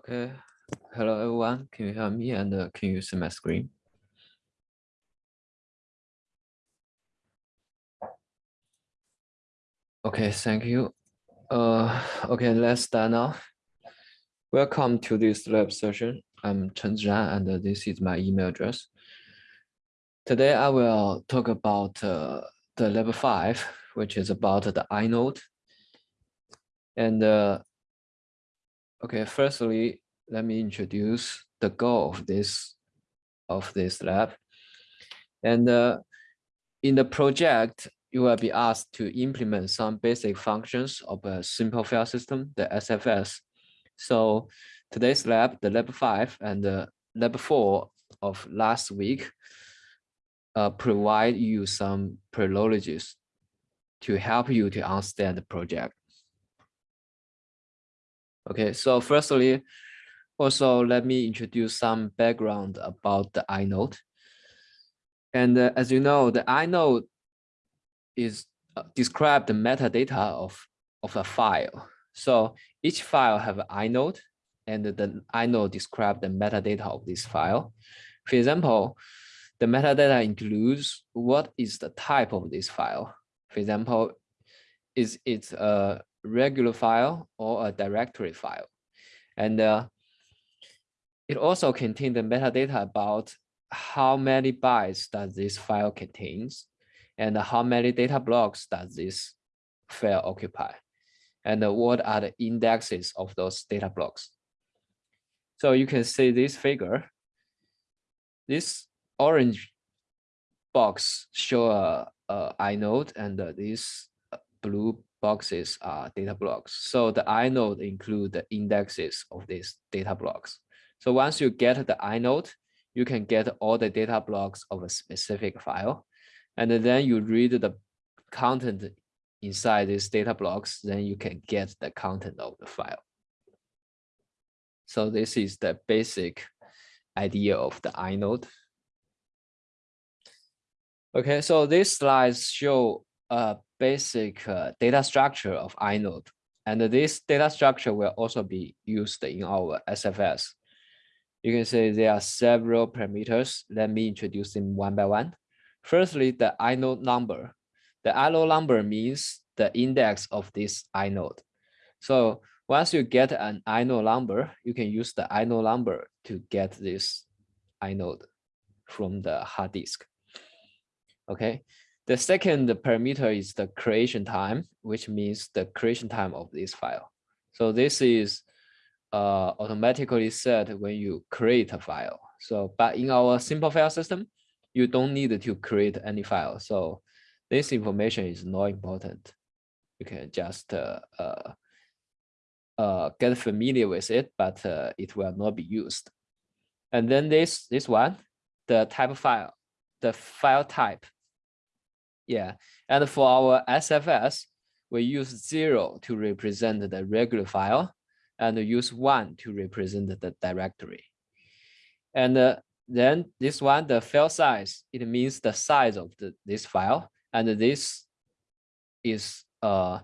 Okay. Hello, everyone. Can you hear me and uh, can you see my screen? Okay, thank you. Uh, okay, let's start now. Welcome to this lab session. I'm Chen Zhan and uh, this is my email address. Today I will talk about uh, the level five, which is about the inode. And uh, okay, firstly, let me introduce the goal of this of this lab. And uh, in the project, you will be asked to implement some basic functions of a simple file system, the SFS. So today's lab, the lab five and the lab four of last week, uh, provide you some prologies to help you to understand the project. Okay, so firstly, also, let me introduce some background about the inode. And uh, as you know, the inode is uh, describe the metadata of, of a file. So each file have an inode and the inode describe the metadata of this file. For example, the metadata includes what is the type of this file. For example, is it a regular file or a directory file? And uh, it also contains the metadata about how many bytes does this file contains and how many data blocks does this file occupy and uh, what are the indexes of those data blocks. So you can see this figure. This orange box show uh, uh, a, a inode and this blue boxes are data blocks. So the inode include the indexes of these data blocks. So once you get the inode, you can get all the data blocks of a specific file. And then you read the content inside these data blocks, then you can get the content of the file. So this is the basic idea of the inode. Okay, so these slides show a basic uh, data structure of inode. And this data structure will also be used in our SFS you can see there are several parameters. Let me introduce them one by one. Firstly, the inode number. The inode number means the index of this inode. So once you get an inode number, you can use the inode number to get this inode from the hard disk. Okay. The second parameter is the creation time, which means the creation time of this file. So this is uh, automatically set when you create a file. So, but in our simple file system, you don't need to create any file. So this information is not important. You can just uh, uh, uh, get familiar with it, but uh, it will not be used. And then this, this one, the type of file, the file type. Yeah, and for our SFS, we use zero to represent the regular file and use one to represent the directory. And uh, then this one, the file size, it means the size of the, this file. And this is uh,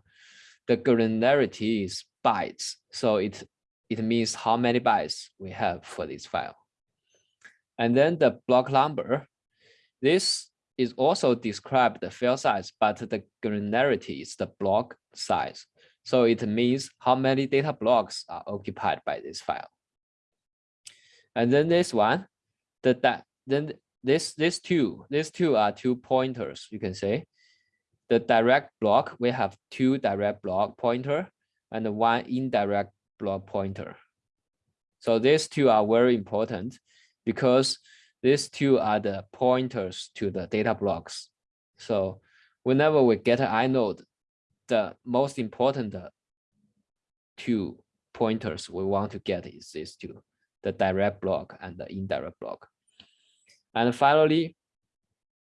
the granularity is bytes. So it, it means how many bytes we have for this file. And then the block number, this is also described the file size, but the granularity is the block size. So it means how many data blocks are occupied by this file. And then this one, the that then this this two, these two are two pointers, you can say. The direct block, we have two direct block pointer and one indirect block pointer. So these two are very important because these two are the pointers to the data blocks. So whenever we get an inode, the most important two pointers we want to get is these two, the direct block and the indirect block. And finally,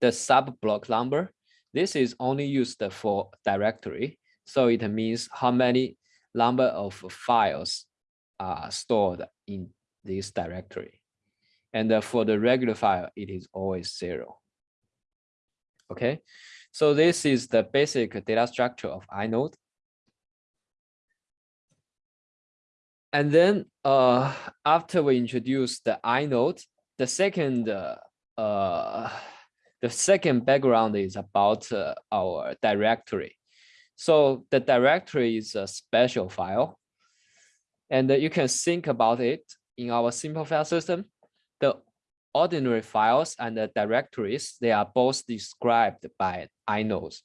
the sub block number. This is only used for directory. So it means how many number of files are stored in this directory. And for the regular file, it is always zero. Okay, so this is the basic data structure of inode. and then uh, after we introduce the inode, the second uh, uh, the second background is about uh, our directory. So the directory is a special file, and uh, you can think about it in our simple file system. Ordinary files and the directories, they are both described by inodes.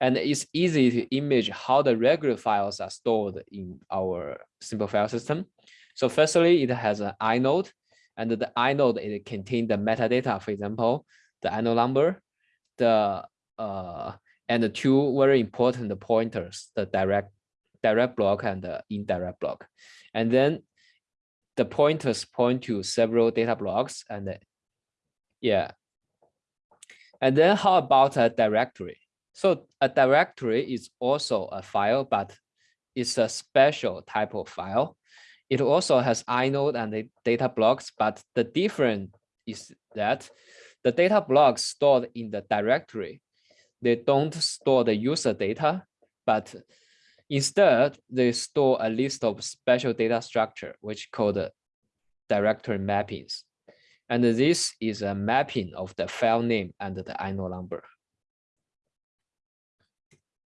And it's easy to image how the regular files are stored in our simple file system. So firstly, it has an inode, and the inode it contains the metadata, for example, the inode number, the uh, and the two very important pointers, the direct direct block and the indirect block. And then the pointers point to several data blocks and yeah. And then how about a directory? So a directory is also a file, but it's a special type of file. It also has inode and the data blocks, but the difference is that the data blocks stored in the directory, they don't store the user data, but instead they store a list of special data structure, which called directory mappings. And this is a mapping of the file name and the inode number.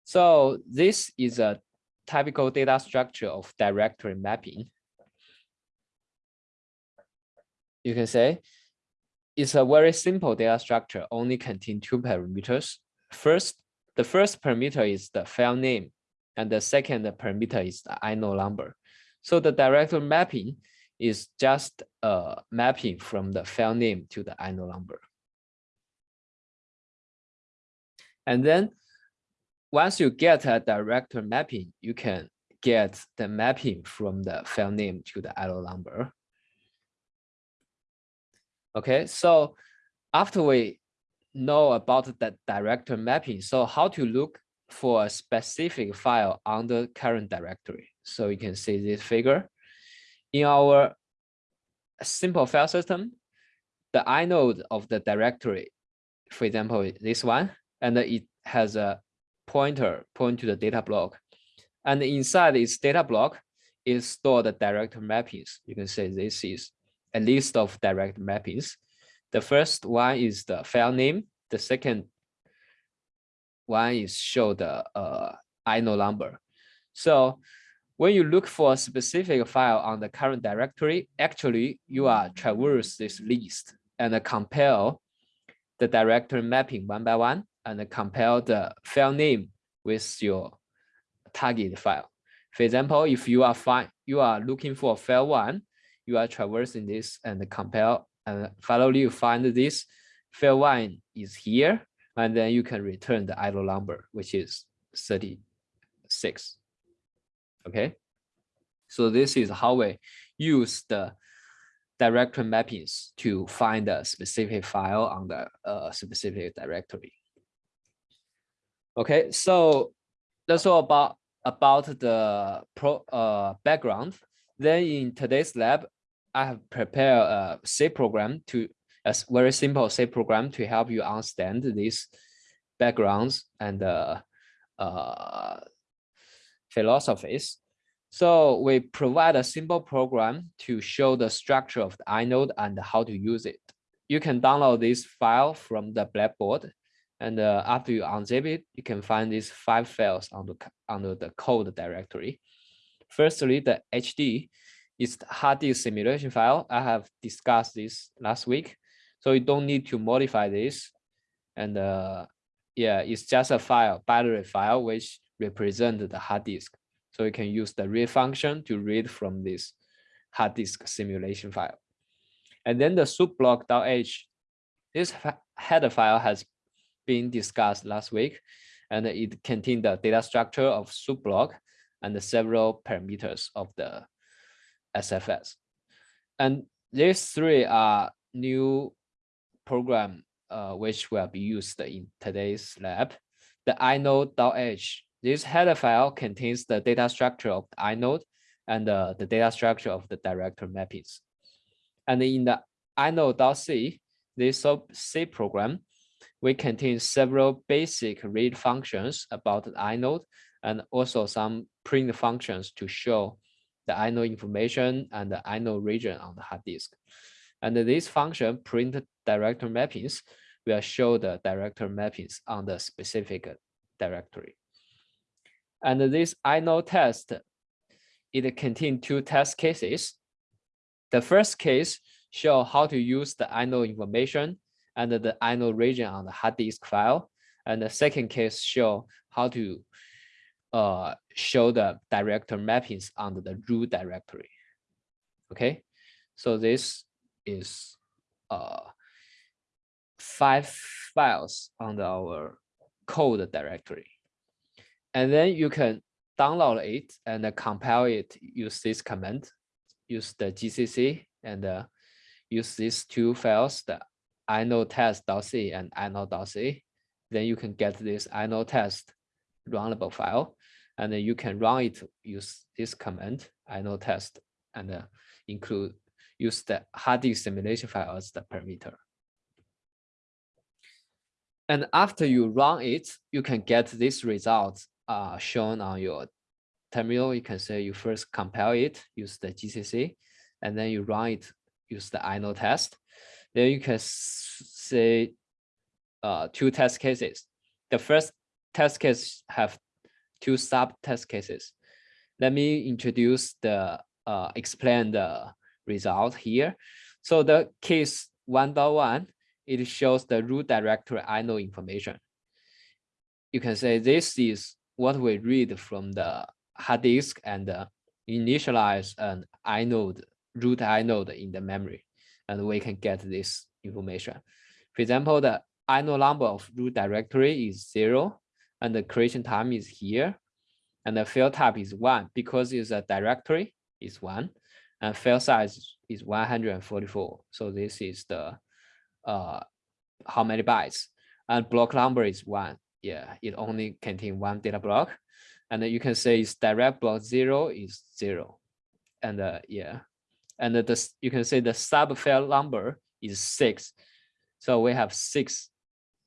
So this is a typical data structure of directory mapping. You can say it's a very simple data structure, only contain two parameters. First, the first parameter is the file name, and the second parameter is the inode number. So the directory mapping is just a mapping from the file name to the inode number. And then once you get a directory mapping, you can get the mapping from the file name to the inode number. Okay, so after we know about the directory mapping, so how to look for a specific file on the current directory. So you can see this figure in our simple file system, the inode of the directory, for example, this one, and it has a pointer point to the data block. And inside its data block is stored the direct mappings. You can say this is a list of direct mappings. The first one is the file name. The second one is show the uh, inode number. So when you look for a specific file on the current directory, actually you are traverse this list and compare the directory mapping one by one and compare the file name with your target file. For example, if you are fine, you are looking for file one, you are traversing this and compare and finally you find this file one is here, and then you can return the inode number, which is 36 okay? So this is how we use the directory mappings to find a specific file on the uh, specific directory. Okay so that's all about about the pro uh, background. Then in today's lab i have prepared a c program to a very simple c program to help you understand these backgrounds and uh, uh, philosophies. So we provide a simple program to show the structure of the inode and how to use it. You can download this file from the Blackboard. And uh, after you unzip it, you can find these five files under, under the code directory. Firstly, the HD is the hard disk simulation file. I have discussed this last week. So you don't need to modify this. And uh, yeah, it's just a file, binary file, which represent the hard disk. So you can use the read function to read from this hard disk simulation file. And then the soup_block.h, this header file has been discussed last week, and it contains the data structure of soup_block and the several parameters of the SFS. And these three are new program uh, which will be used in today's lab. The inode.h this header file contains the data structure of the inode and uh, the data structure of the directory mappings. And in the inode.c, this C program, we contain several basic read functions about the inode and also some print functions to show the inode information and the inode region on the hard disk. And this function print directory mappings will show the directory mappings on the specific directory. And this inode test, it contains two test cases. The first case show how to use the inode information and the inode region on the hard disk file. And the second case show how to uh, show the directory mappings under the root directory. Okay, so this is uh, five files on the, our code directory. And then you can download it and compile it, use this command, use the GCC and uh, use these two files, the inode test.c and inode.c. Then you can get this inode test runnable file and then you can run it use this command inode test and uh, include use the hard disk simulation file as the parameter. And after you run it, you can get this result uh, shown on your terminal. You can say you first compile it, use the GCC, and then you run it, use the inode test. Then you can say uh, two test cases. The first test case have two sub test cases. Let me introduce the uh, explain the result here. So the case 1.1, it shows the root directory inode information. You can say this is what we read from the hard disk and uh, initialize an inode, root inode in the memory, and we can get this information. For example, the inode number of root directory is zero, and the creation time is here, and the file type is one because it's a directory is one, and file size is 144. So this is the uh how many bytes, and block number is one. Yeah, it only contain one data block, and you can say it's direct block zero is zero, and uh, yeah, and the you can say the sub file number is six. So we have six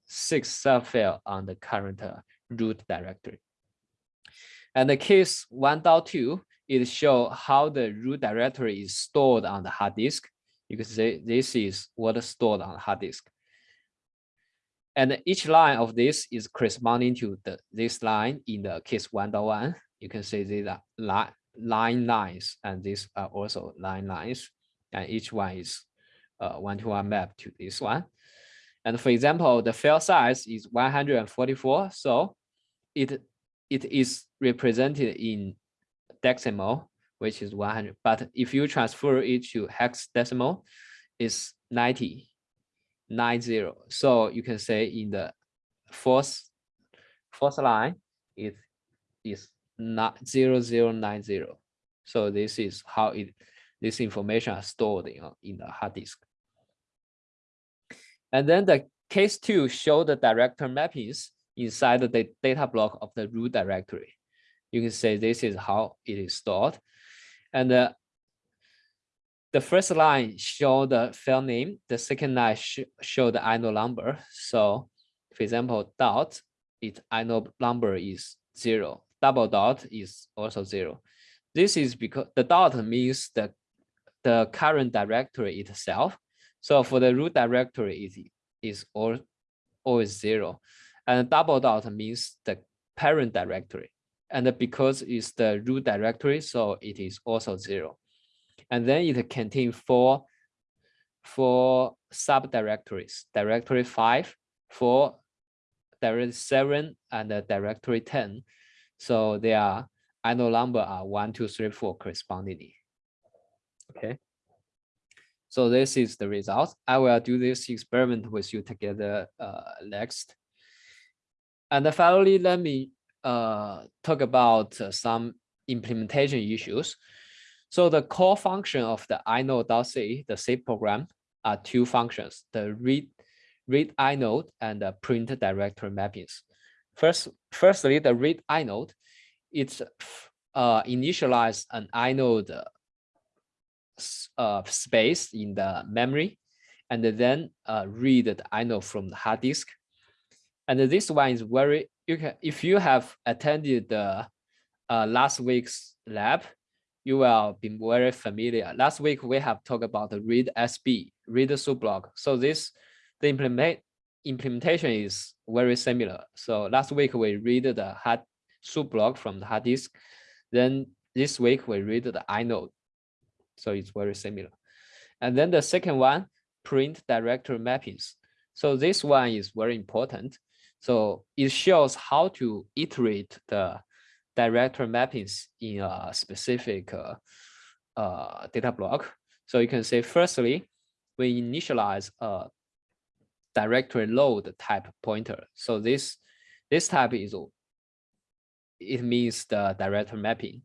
six sub file on the current uh, root directory. And the case 1.2, it show how the root directory is stored on the hard disk. You can say this is what is stored on the hard disk. And each line of this is corresponding to the this line in the case 1.1. You can see these are line, line lines, and these are also line lines. And each one is uh, one-to-one -one map to this one. And for example, the file size is 144. So it it is represented in decimal, which is 100. But if you transfer it to hexadecimal, it's 90, 90. So you can say in the fourth, fourth line, it is not 0090. So this is how it this information is stored in, in the hard disk. And then the case two show the director mappings inside the data block of the root directory. You can say this is how it is stored. And uh, the first line show the file name, the second line sh show the inode number. So for example, dot, its inode number is zero, double dot is also zero. This is because the dot means the, the current directory itself. So for the root directory, it is all, always zero. And double dot means the parent directory. And because it's the root directory, so it is also zero. And then it contains four, four subdirectories, directory five, four, directory seven, and directory 10. So their inode number are one, two, three, four correspondingly. Okay. So this is the result. I will do this experiment with you together uh, next. And finally, let me uh, talk about uh, some implementation issues. So the core function of the inode.c, the C program, are two functions, the read, read inode and the print directory mappings. First, firstly, the read inode, it's uh, initialize an inode uh, space in the memory, and then uh, read the inode from the hard disk and this one is very, you can, if you have attended the uh, last week's lab, you will be very familiar. Last week, we have talked about the read SB, read block. So this, the implement implementation is very similar. So last week, we read the hard soup from the hard disk. Then this week, we read the inode. So it's very similar. And then the second one, print directory mappings. So this one is very important. So it shows how to iterate the directory mappings in a specific uh, uh, data block. So you can say, firstly, we initialize a directory load type pointer. So this this type is it means the directory mapping.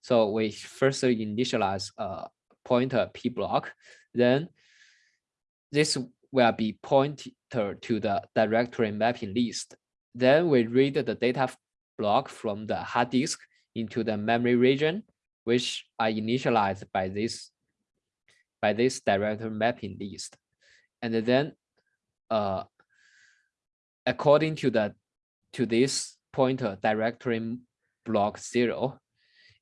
So we first initialize a pointer p block, then this will be pointer to the directory mapping list. Then we read the data block from the hard disk into the memory region, which are initialized by this by this directory mapping list. And then uh, according to the to this pointer directory block zero,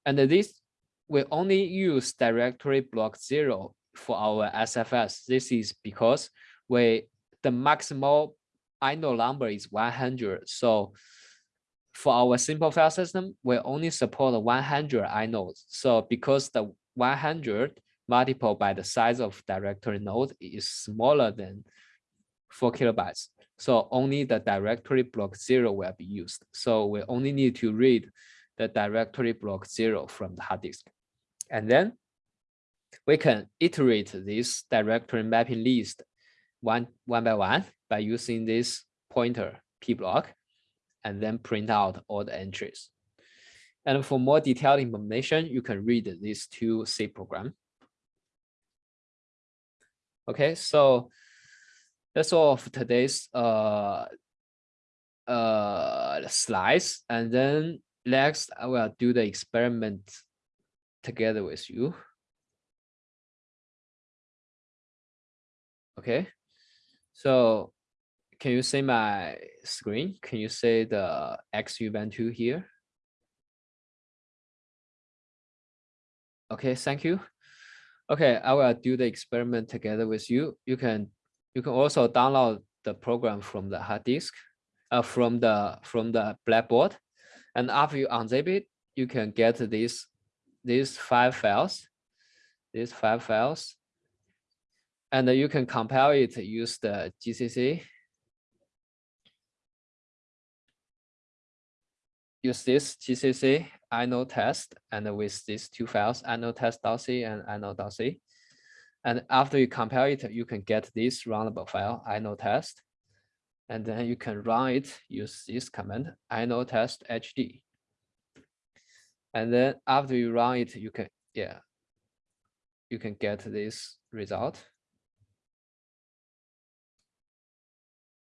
and this we only use directory block zero for our SFS. This is because we the maximal inode number is 100. So for our simple file system, we only support 100 inodes. So because the 100 multiplied by the size of directory node is smaller than four kilobytes. So only the directory block zero will be used. So we only need to read the directory block zero from the hard disk. And then we can iterate this directory mapping list one, one by one by using this pointer p block and then print out all the entries. And for more detailed information, you can read these two C program. Okay, so that's all for today's uh, uh, slides. And then next, I will do the experiment together with you. Okay, so can you see my screen? Can you see the Xubuntu here? Okay, thank you. Okay, I will do the experiment together with you. You can you can also download the program from the hard disk, uh, from the from the Blackboard, and after you unzip it, you can get these these five files, these five files, and you can compile it use the GCC use this GCC inode test and with these two files, inode test.c and inode.c. And after you compile it, you can get this runnable file, inode test. And then you can run it, use this command, inode test hd. And then after you run it, you can, yeah, you can get this result.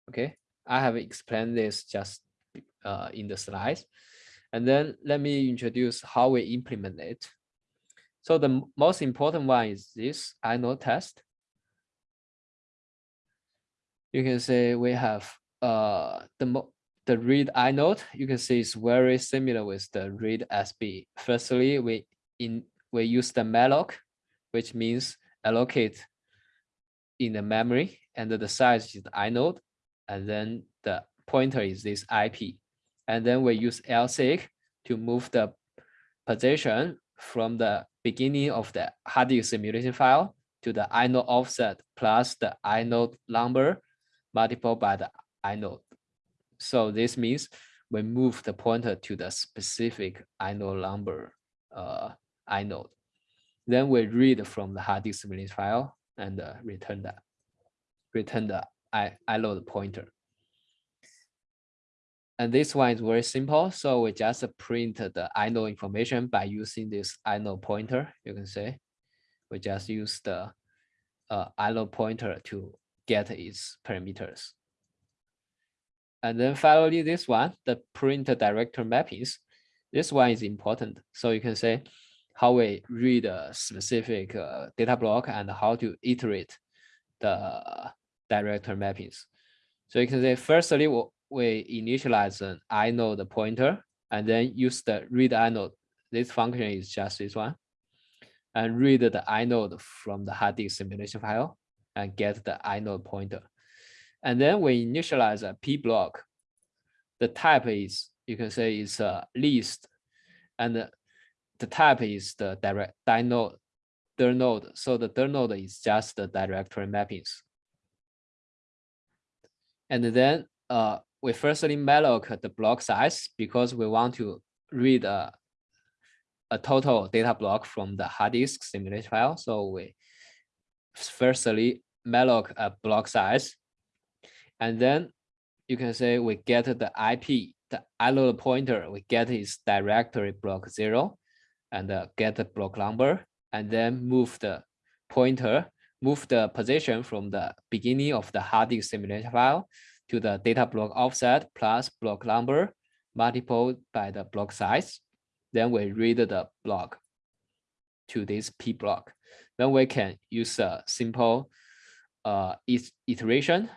Okay, I have explained this just uh, in the slides. And then let me introduce how we implement it. So the most important one is this inode test. You can say we have uh, the, the read inode. You can see it's very similar with the read SB. Firstly, we in we use the malloc, which means allocate in the memory, and the size is the inode, and then the pointer is this IP. And then we use lseek to move the position from the beginning of the hard disk simulation file to the inode offset plus the inode number multiplied by the inode. So this means we move the pointer to the specific inode number uh, inode. Then we read from the hard disk simulation file and uh, return that return the inode pointer. And this one is very simple. So we just print the inode information by using this inode pointer. You can say we just use the uh, inode pointer to get its parameters. And then finally, this one, the print director mappings. This one is important. So you can say how we read a specific uh, data block and how to iterate the directory mappings. So you can say, firstly, we initialize an inode pointer and then use the read inode. This function is just this one. and read the inode from the hard disk simulation file and get the inode pointer. And then we initialize a p block. The type is, you can say it's a list and the, the type is the direct node, dir node. So the dir node is just the directory mappings. And then uh, we firstly malloc the block size because we want to read a, a total data block from the hard disk simulation file. So we firstly malloc a block size. And then you can say we get the IP, the inode pointer, we get is directory block zero and uh, get the block number and then move the pointer, move the position from the beginning of the hard disk simulation file to the data block offset plus block number multiplied by the block size. Then we read the block to this P block. Then we can use a simple uh, iteration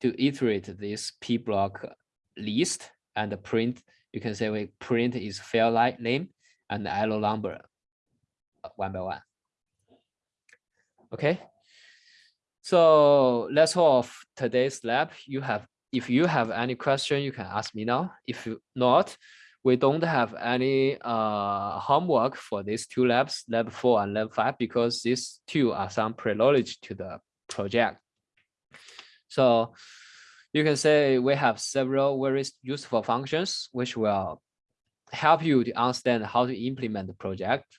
to iterate this P block list and print. You can say we print is file name and inode number uh, one by one. Okay. So that's all of today's lab. You have, if you have any question, you can ask me now. If you not, we don't have any uh, homework for these two labs, lab four and lab five, because these two are some preloaded to the project. So you can say we have several very useful functions, which will help you to understand how to implement the project.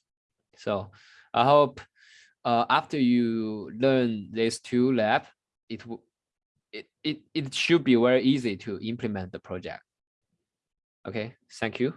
So I hope uh, after you learn these two lab, it, it, it, it should be very easy to implement the project. Okay, thank you.